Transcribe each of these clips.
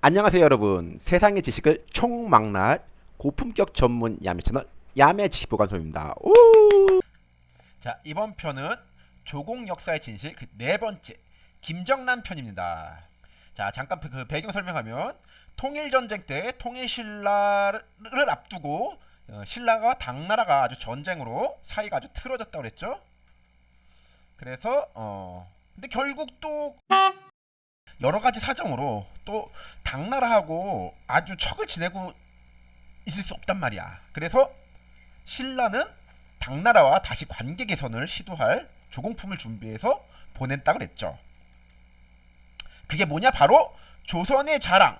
안녕하세요 여러분. 세상의 지식을 총망라할 고품격 전문 야매 채널 야매 지식보관소입니다. 오! 자 이번 편은 조공 역사의 진실 그 네 번째 김정란 편입니다. 자 잠깐 그 배경 설명하면 통일전쟁 때 통일신라를 앞두고 어, 신라가 당나라가 아주 전쟁으로 사이가 아주 틀어졌다고 그랬죠? 그래서 어 근데 결국 또 여러 가지 사정으로 또 당나라하고 아주 척을 지내고 있을 수 없단 말이야. 그래서 신라는 당나라와 다시 관계 개선을 시도할 조공품을 준비해서 보냈다 그랬죠. 그게 뭐냐? 바로 조선의 자랑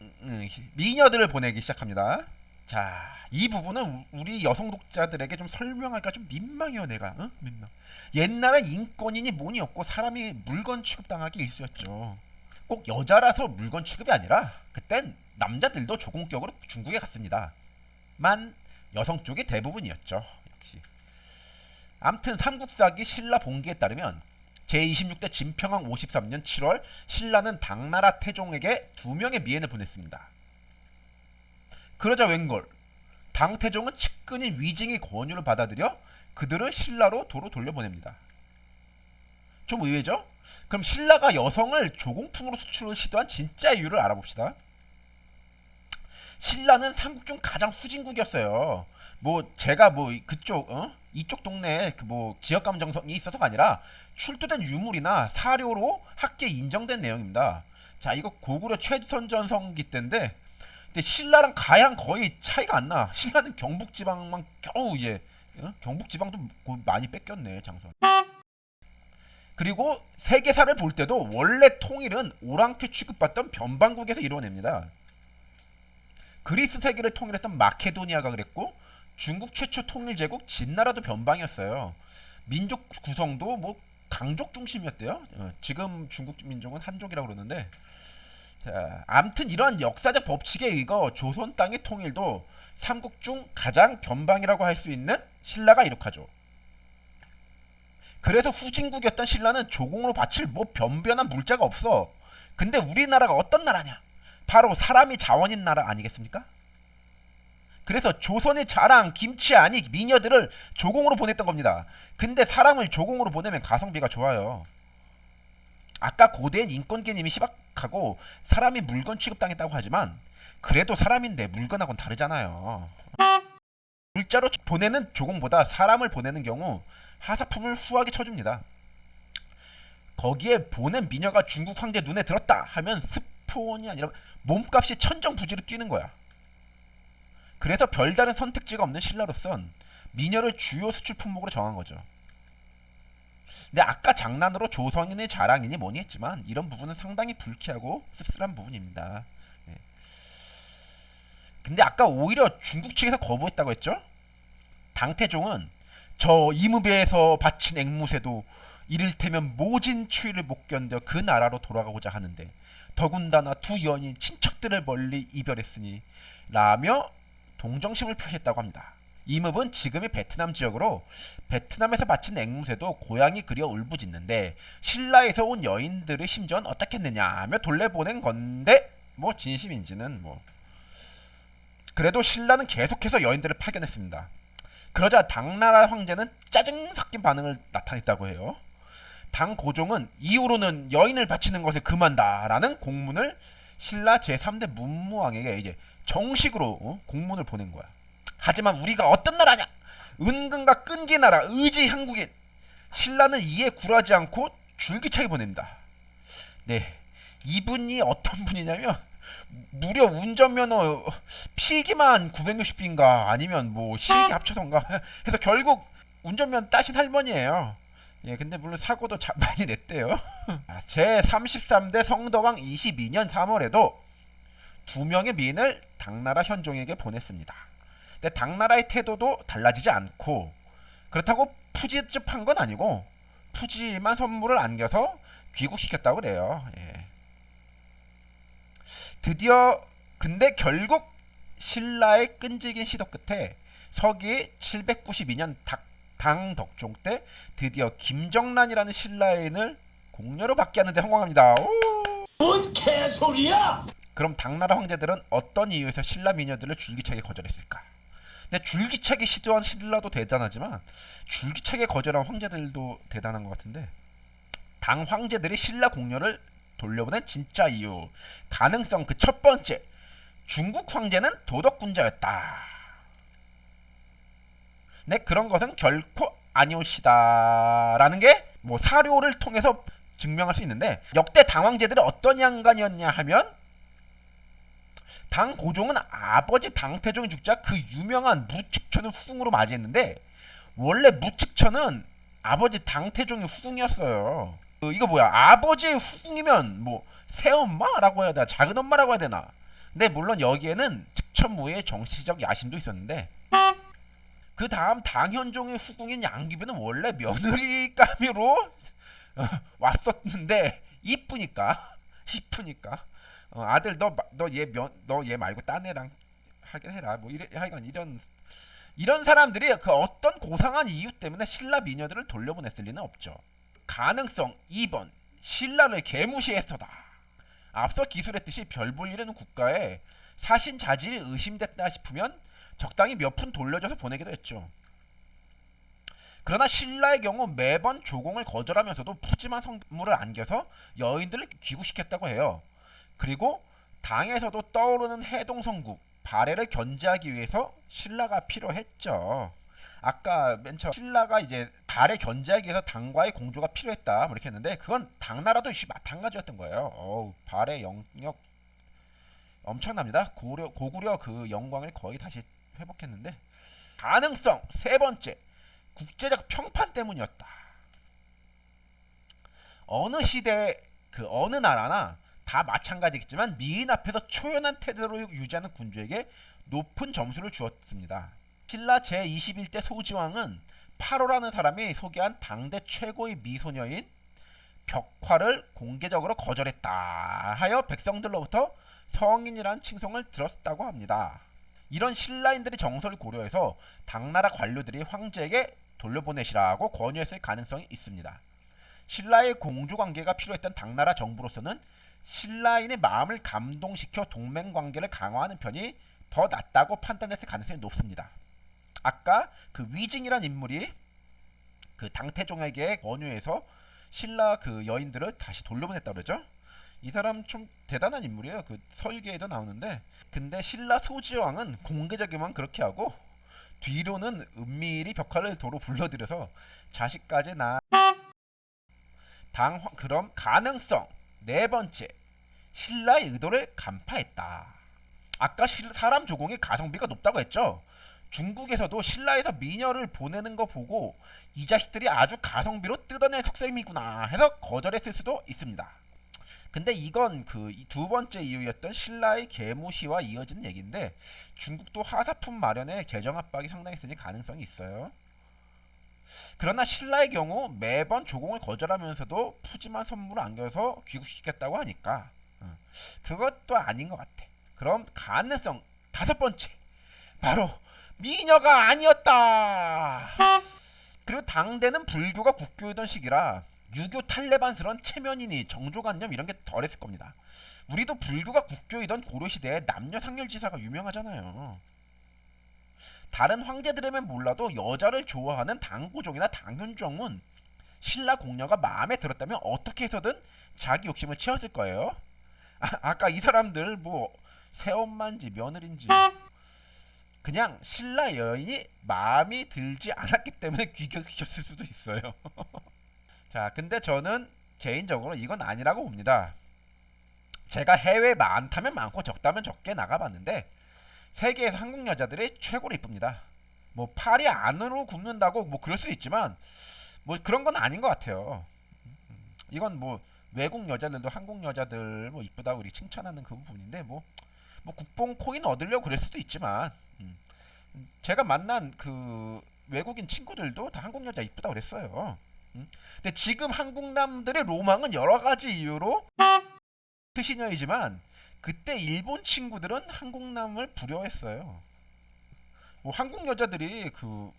음, 음, 미녀들을 보내기 시작합니다. 자, 이 부분은 우리 여성 독자들에게 좀 설명할까 좀 민망해요, 내가. 응? 민망. 옛날엔 인권이니 뭐니 없고 사람이 물건 취급당하기 일쑤였죠. 꼭 여자라서 물건 취급이 아니라 그땐 남자들도 조공격으로 중국에 갔습니다. 만 여성 쪽이 대부분이었죠. 역시. 암튼 삼국사기 신라 봉기에 따르면 제26대 진평왕 53년 7월 신라는 당나라 태종에게 두 명의 미엔을 보냈습니다. 그러자 웬걸 당태종은 측근인 위징의 권유를 받아들여 그들을 신라로 도로 돌려보냅니다. 좀 의외죠? 그럼 신라가 여성을 조공품으로 수출을 시도한 진짜 이유를 알아봅시다. 신라는 삼국 중 가장 후진국이었어요. 뭐 제가 뭐 그쪽 어? 이쪽 동네에 그 뭐 지역 감 정성이 있어서가 아니라 출토된 유물이나 사료로 학계에 인정된 내용입니다. 자 이거 고구려 최선 전성기 때인데 근데 신라랑 가양 거의 차이가 안 나. 신라는 경북 지방만 겨우 예 어? 경북 지방도 많이 뺏겼네 장선. 그리고 세계사를 볼 때도 원래 통일은 오랑캐 취급받던 변방국에서 이루어냅니다. 그리스 세계를 통일했던 마케도니아가 그랬고 중국 최초 통일 제국 진나라도 변방이었어요. 민족 구성도 뭐 강족 중심이었대요. 어, 지금 중국 민족은 한족이라고 그러는데 자, 암튼 이런 역사적 법칙에 의거 조선 땅의 통일도 삼국 중 가장 변방이라고 할 수 있는 신라가 이룩하죠. 그래서 후진국이었던 신라는 조공으로 바칠 뭐 변변한 물자가 없어. 근데 우리나라가 어떤 나라냐? 바로 사람이 자원인 나라 아니겠습니까? 그래서 조선의 자랑, 김치 아니 미녀들을 조공으로 보냈던 겁니다. 근데 사람을 조공으로 보내면 가성비가 좋아요. 아까 고대인 인권 개념이 시박하고 사람이 물건 취급당했다고 하지만 그래도 사람인데 물건하고는 다르잖아요. 물자로 보내는 조공보다 사람을 보내는 경우 하사품을 후하게 쳐줍니다. 거기에 보낸 미녀가 중국 황제 눈에 들었다 하면 스폰이 아니라 몸값이 천정부지로 뛰는 거야. 그래서 별다른 선택지가 없는 신라로선 미녀를 주요 수출 품목으로 정한 거죠. 근데 아까 장난으로 조선인의 자랑이니 뭐니 했지만 이런 부분은 상당히 불쾌하고 씁쓸한 부분입니다. 네. 근데 아까 오히려 중국 측에서 거부했다고 했죠? 당태종은 저 이무배에서 바친 앵무새도 이를테면 모진 추위를 못 견뎌 그 나라로 돌아가고자 하는데 더군다나 두 연인 친척들을 멀리 이별했으니 라며 동정심을 표시했다고 합니다. 이무은 지금의 베트남 지역으로 베트남에서 바친 앵무새도 고향이 그려 울부짖는데 신라에서 온 여인들의 심정은 어떻겠느냐 하며 돌려보낸 건데 뭐 진심인지는 뭐 그래도 신라는 계속해서 여인들을 파견했습니다. 그러자 당나라 황제는 짜증 섞인 반응을 나타냈다고 해요. 당 고종은 이후로는 여인을 바치는 것에 금한다라는 공문을 신라 제3대 문무왕에게 이제 정식으로 어? 공문을 보낸 거야. 하지만 우리가 어떤 나라냐? 은근과 끈기 나라 의지 한국인 신라는 이에 굴하지 않고 줄기차게 보냅니다. 네, 이분이 어떤 분이냐면 무려 운전면허 필기만 960비인가 아니면 뭐 실기 합쳐서인가 해서 결국 운전면 따신 할머니예요. 예, 근데 물론 사고도 자, 많이 냈대요. 제 33대 성덕왕 22년 3월에도 두 명의 미인을 당나라 현종에게 보냈습니다. 근데 당나라의 태도도 달라지지 않고 그렇다고 푸지집한 건 아니고 푸짐한 선물을 안겨서 귀국시켰다고 그래요. 예. 드디어 근데 결국 신라의 끈질긴 시도 끝에 서기 792년 당덕종 때 드디어 김정란이라는 신라인을 공녀로 받게 하는데 성공합니다. 오! 뭔 개소리야! 그럼 당나라 황제들은 어떤 이유에서 신라 미녀들을 줄기차게 거절했을까? 근데 줄기차게 시도한 신라도 대단하지만 줄기차게 거절한 황제들도 대단한 것 같은데 당 황제들이 신라 공녀를 돌려보낸 진짜 이유 가능성 그 첫 번째 중국 황제는 도덕군자였다. 네 그런 것은 결코 아니오시다 라는 게 뭐 사료를 통해서 증명할 수 있는데 역대 당황제들이 어떤 양간이었냐 하면 당 고종은 아버지 당태종이 죽자 그 유명한 무측천을 후궁으로 맞이했는데 원래 무측천은 아버지 당태종의 후궁이었어요. 그 이거 뭐야? 아버지의 후궁이면 뭐 새엄마라고 해야 되나 작은 엄마라고 해야 되나? 근데 물론 여기에는 측천무의 정치적 야심도 있었는데 그 다음 당현종의 후궁인 양귀비는 원래 며느리감으로 어, 왔었는데 이쁘니까 이쁘니까 어, 아들 너 너 얘 너 얘 말고 딴 애랑 하긴 해라 뭐 이래 하여간 이런 이런 사람들이 그 어떤 고상한 이유 때문에 신라 미녀들을 돌려보냈을 리는 없죠. 가능성 2번 신라를 개무시했어다. 앞서 기술했듯이 별 볼일 없는 국가에 사신 자질이 의심됐다 싶으면 적당히 몇 푼 돌려줘서 보내기도 했죠. 그러나 신라의 경우 매번 조공을 거절하면서도 푸짐한 선물을 안겨서 여인들을 귀국시켰다고 해요. 그리고 당에서도 떠오르는 해동성국 발해를 견제하기 위해서 신라가 필요했죠. 아까 맨 처음 신라가 이제 발해 견제하기 위해서 당과의 공조가 필요했다 뭐 이렇게 했는데 그건 당나라도 마찬가지였던 거예요. 어우, 발해 영역 엄청납니다. 고려, 고구려 그 영광을 거의 다시 회복했는데 가능성 세 번째 국제적 평판 때문이었다. 어느 시대 그 어느 나라나 다 마찬가지겠지만 미인 앞에서 초연한 태도를 유지하는 군주에게 높은 점수를 주었습니다. 신라 제21대 소지왕은 8호라는 사람이 소개한 당대 최고의 미소녀인 벽화를 공개적으로 거절했다 하여 백성들로부터 성인이란 칭송을 들었다고 합니다. 이런 신라인들의 정서를 고려해서 당나라 관료들이 황제에게 돌려보내시라고 권유했을 가능성이 있습니다. 신라의 공주 관계가 필요했던 당나라 정부로서는 신라인의 마음을 감동시켜 동맹 관계를 강화하는 편이 더 낫다고 판단했을 가능성이 높습니다. 아까 그 위징이란 인물이 그 당태종에게 권유해서 신라 그 여인들을 다시 돌려보냈다 그러죠. 이 사람 좀 대단한 인물이에요. 그 설계에도 나오는데 근데 신라 소지왕은 공개적이만 그렇게 하고 뒤로는 은밀히 벽화를 도로 불러들여서 자식까지 낳. 당 그럼 가능성 네 번째 신라의 의도를 간파했다. 아까 실- 사람 조공의 가성비가 높다고 했죠. 중국에서도 신라에서 미녀를 보내는 거 보고 이 자식들이 아주 가성비로 뜯어낼 속셈이구나 해서 거절했을 수도 있습니다. 근데 이건 그 두 번째 이유였던 신라의 계무시와 이어지는 얘기인데 중국도 하사품 마련에 재정 압박이 상당히 있으니 가능성이 있어요. 그러나 신라의 경우 매번 조공을 거절하면서도 푸짐한 선물을 안겨서 귀국시켰다고 하니까 어, 그것도 아닌 것 같아. 그럼 가능성 다섯 번째 바로 미녀가 아니었다. 그리고 당대는 불교가 국교이던 시기라 유교 탈레반스런 체면이니 정조관념 이런 게 덜했을 겁니다. 우리도 불교가 국교이던 고려시대에 남녀 상렬지사가 유명하잖아요. 다른 황제들이면 몰라도 여자를 좋아하는 당고종이나 당현종은 신라 공녀가 마음에 들었다면 어떻게 해서든 자기 욕심을 채웠을 거예요. 아, 아까 이 사람들 뭐 새엄마인지 며느리인지 그냥 신라 여인이 마음이 들지 않았기 때문에 귀격시켰을 수도 있어요. 자, 근데 저는 개인적으로 이건 아니라고 봅니다. 제가 해외 많다면 많고 적다면 적게 나가봤는데 세계에서 한국 여자들이 최고로 이쁩니다. 뭐 팔이 안으로 굽는다고 뭐 그럴 수 있지만 뭐 그런 건 아닌 것 같아요. 이건 뭐 외국 여자들도 한국 여자들 뭐 이쁘다고 우리 칭찬하는 그 부분인데 뭐, 뭐 국뽕 코인 얻으려고 그럴 수도 있지만 음. 제가 만난 그 외국인 친구들도 다 한국 여자 이쁘다고 그랬어요. 음. 근데 지금 한국 남들의 로망은 여러 가지 이유로 트시녀이지만 그때 일본 친구들은 한국 남을 부려했어요. 뭐 한국 여자들이 그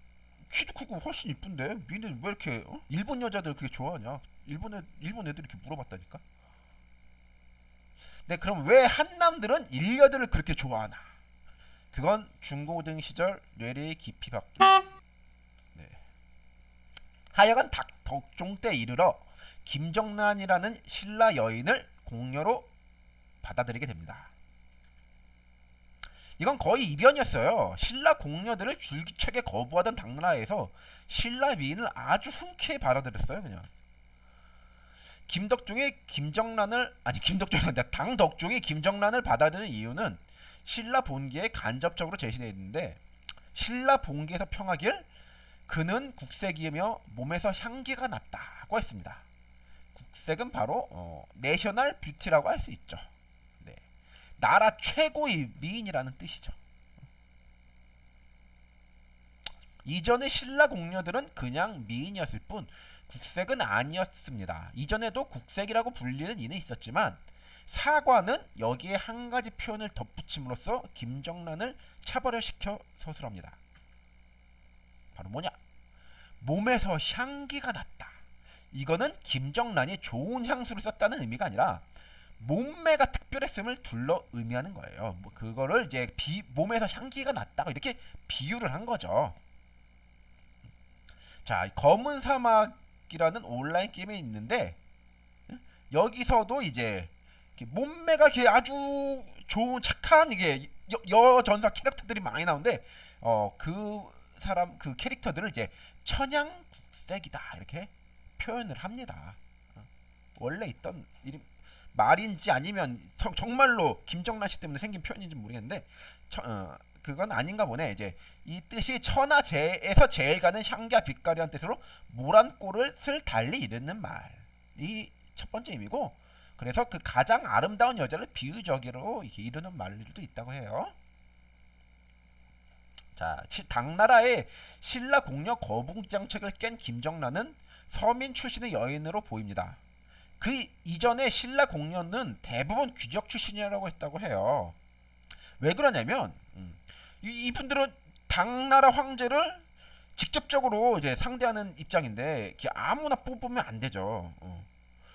키도 크고 훨씬 이쁜데 미는 왜 이렇게 어? 일본 여자들 그렇게 좋아하냐? 일본 애 일본 애들이 이렇게 물어봤다니까. 근데 그럼 왜 한남들은 일녀들을 그렇게 좋아하나? 그건 중고등 시절 뇌리의 깊이 밖에. 네. 하여간 닭, 덕종 때 이르러 김정란이라는 신라 여인을 공녀로 받아들이게 됩니다. 이건 거의 이변이었어요. 신라 공녀들을 줄기차게 거부하던 당나라에서 신라 미인을 아주 흔쾌히 받아들였어요, 그냥. 김덕종이 김정란을 아니 김덕종이 아니라 당덕종이 김정란을 받아들인 이유는 신라 본기에 간접적으로 제시되어 있는데 신라 본기에서 평하길 그는 국색이며 몸에서 향기가 났다고 했습니다. 국색은 바로 어, national beauty라고 할 수 있죠. 네. 나라 최고의 미인이라는 뜻이죠. 이전의 신라 공녀들은 그냥 미인이었을 뿐 국색은 아니었습니다. 이전에도 국색이라고 불리는 이는 있었지만 사과는 여기에 한 가지 표현을 덧붙임으로써 김정란을 차별화시켜 서술합니다. 바로 뭐냐? 몸에서 향기가 났다. 이거는 김정란이 좋은 향수를 썼다는 의미가 아니라 몸매가 특별했음을 둘러 의미하는 거예요. 뭐 그거를 이제 비, 몸에서 향기가 났다고 이렇게 비유를 한 거죠. 자, 검은 사막이라는 온라인 게임이 있는데 여기서도 이제 몸매가 이렇게 아주 좋은 착한 이게 여, 여전사 캐릭터들이 많이 나오는데 어 그 사람 그 캐릭터들을 이제 천양국색이다 이렇게 표현을 합니다. 어, 원래 있던 이름 말인지 아니면 정- 정말로 김정란 씨 때문에 생긴 표현인지 모르겠는데 처- 어, 그건 아닌가 보네. 이제 이 뜻이 천하제에서 제일 가는 향기와 빛깔이란 뜻으로 모란 꼴을 달리 이르는 말이 첫 번째 의미고 그래서 그 가장 아름다운 여자를 비유적으로 이르는 말들도 있다고 해요. 자, 시- 당나라의 신라 공녀 거북 정책을 깬 김정란은 서민 출신의 여인으로 보입니다. 그 이전에 신라 공녀는 대부분 귀족 출신이라고 했다고 해요. 왜 그러냐면 음, 이, 이분들은 당나라 황제를 직접적으로 이제 상대하는 입장인데 아무나 뽑으면 안 되죠. 어.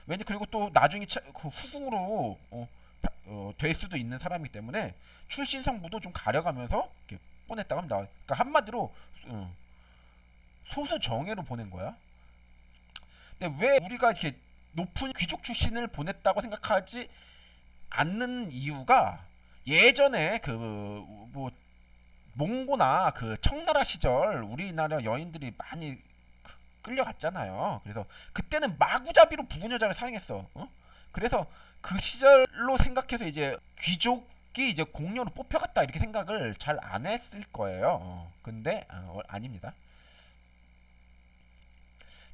왠지 그리고 또 나중에 차- 그 후궁으로 어, 바- 어, 될 수도 있는 사람이기 때문에 출신 성부도 좀 가려가면서 이렇게 보냈다고 합니다. 그러니까 한마디로 어, 소수 정예로 보낸 거야. 근데 왜 우리가 이렇게 높은 귀족 출신을 보냈다고 생각하지 않는 이유가 예전에 그 뭐 몽고나 그 청나라 시절 우리나라 여인들이 많이 그- 끌려갔잖아요. 그래서 그때는 마구잡이로 부분 여자를 사용했어. 어? 그래서 그 시절로 생각해서 이제 귀족이 이제 공녀로 뽑혀갔다 이렇게 생각을 잘 안 했을 거예요. 어, 근데 어, 아닙니다.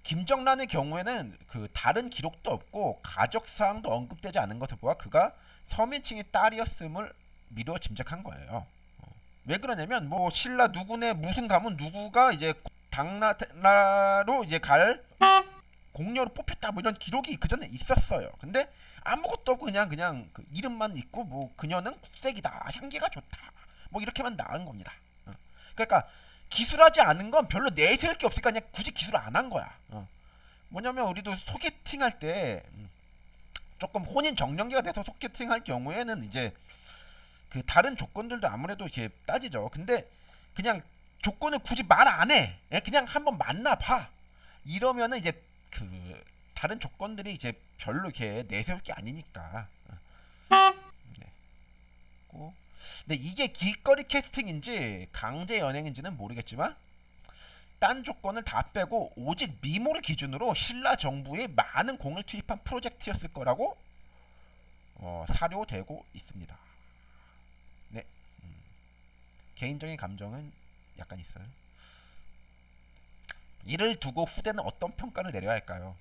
김정란의 경우에는 그 다른 기록도 없고 가족 사항도 언급되지 않은 것을 보아 그가 서민층의 딸이었음을 미루어 짐작한 거예요. 어. 왜 그러냐면 뭐 신라 누구네 무슨 가문 누구가 이제 당나라로 이제 갈 공녀로 뽑혔다 뭐 이런 기록이 그 전에 있었어요. 근데 아무것도 없고 그냥 그냥 그 이름만 있고 뭐 그녀는 국색이다 향기가 좋다 뭐 이렇게만 나온 겁니다. 어. 그러니까 기술하지 않은 건 별로 내세울 게 없으니까 그냥 굳이 기술 안 한 거야. 어. 뭐냐면 우리도 소개팅 할때 음, 조금 혼인 정령기가 돼서 소개팅 할 경우에는 이제 그 다른 조건들도 아무래도 이렇게 따지죠. 근데 그냥 조건을 굳이 말 안 해. 예, 그냥 한번 만나 봐. 이러면은 이제 그 다른 조건들이 이제 별로 이렇게 내세울 게 아니니까. 어. 네. 고. 근데 이게 길거리 캐스팅인지 강제 연행인지는 모르겠지만 딴 조건을 다 빼고 오직 미모를 기준으로 신라 정부에 많은 공을 투입한 프로젝트였을 거라고 어, 사료되고 있습니다. 네, 음. 개인적인 감정은 약간 있어요. 이를 두고 후대는 어떤 평가를 내려야 할까요?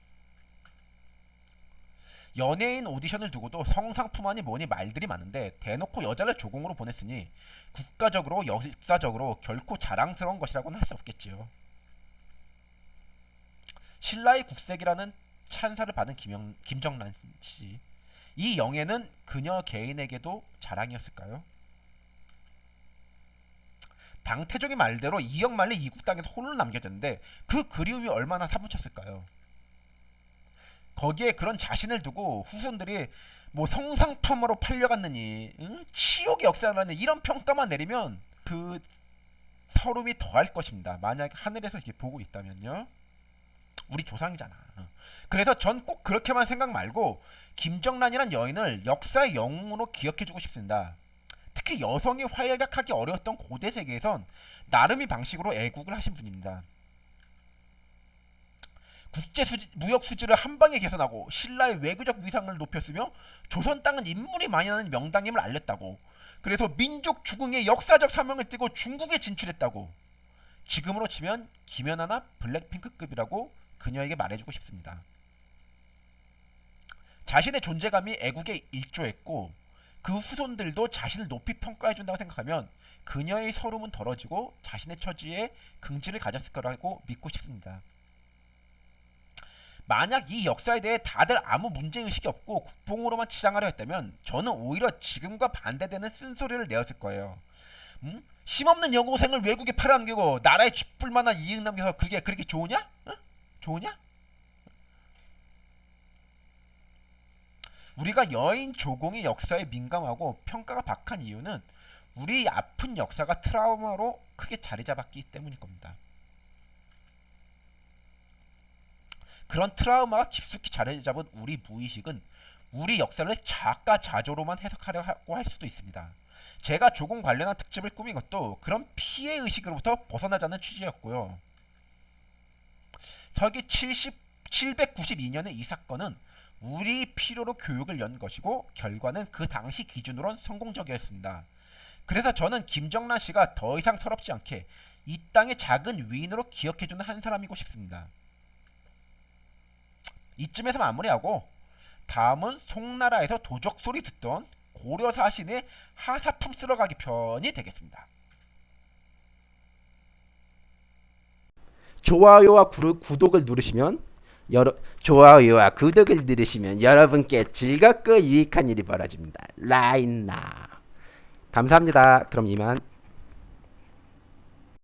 연예인 오디션을 두고도 성상품아니 뭐니 말들이 많은데 대놓고 여자를 조공으로 보냈으니 국가적으로 역사적으로 결코 자랑스러운 것이라고는 할 수 없겠지요. 신라의 국색이라는 찬사를 받은 김영, 김정란 씨. 이 영예는 그녀 개인에게도 자랑이었을까요? 당태종의 말대로 이영만리 이국 땅에서 홀로 남겨졌는데 그 그리움이 얼마나 사무쳤을까요? 거기에 그런 자신을 두고 후손들이 뭐 성상품으로 팔려갔느니 응? 치욕의 역사라는 이런 평가만 내리면 그 서름이 더할 것입니다. 만약 하늘에서 이렇게 보고 있다면요. 우리 조상이잖아. 어. 그래서 전 꼭 그렇게만 생각 말고 김정란이란 여인을 역사의 영웅으로 기억해주고 싶습니다. 특히 여성이 활약하기 어려웠던 고대 세계에선 나름의 방식으로 애국을 하신 분입니다. 국제 수지, 무역 수지를 한 방에 개선하고 신라의 외교적 위상을 높였으며 조선 땅은 인물이 많이 나는 명당임을 알렸다고. 그래서 민족 죽응의 역사적 사명을 띠고 중국에 진출했다고. 지금으로 치면 김연아나 블랙핑크급이라고 그녀에게 말해주고 싶습니다. 자신의 존재감이 애국에 일조했고 그 후손들도 자신을 높이 평가해 준다고 생각하면 그녀의 서름은 덜어지고 자신의 처지에 긍지를 가졌을 거라고 믿고 싶습니다. 만약 이 역사에 대해 다들 아무 문제의식이 없고 국뽕으로만 치장하려 했다면 저는 오히려 지금과 반대되는 쓴소리를 내었을 거예요. 음? 힘없는 여고생을 외국에 팔아넘기고 나라에 쥐뿔 만한 이익 남겨서 그게 그렇게 좋으냐? 어? 좋으냐? 우리가 여인 조공의 역사에 민감하고 평가가 박한 이유는 우리 아픈 역사가 트라우마로 크게 자리 잡았기 때문일 겁니다. 그런 트라우마가 깊숙이 자리 잡은 우리 무의식은 우리 역사를 자가자조로만 해석하려고 할 수도 있습니다. 제가 조공 관련한 특집을 꾸민 것도 그런 피해 의식으로부터 벗어나자는 취지였고요. 서기 70, 792년의 이 사건은 우리 필요로 교육을 연 것이고 결과는 그 당시 기준으론 성공적이었습니다. 그래서 저는 김정란 씨가 더 이상 서럽지 않게 이 땅의 작은 위인으로 기억해주는 한 사람이고 싶습니다. 이쯤에서 마무리하고 다음은 송나라에서 도적 소리 듣던 고려 사신의 하사품 쓸어가기 편이 되겠습니다. 좋아요와 구, 구독을 누르시면 여러 좋아요와 구독을 누르시면 여러분께 즐겁고 유익한 일이 벌어집니다. 라인나 감사합니다. 그럼 이만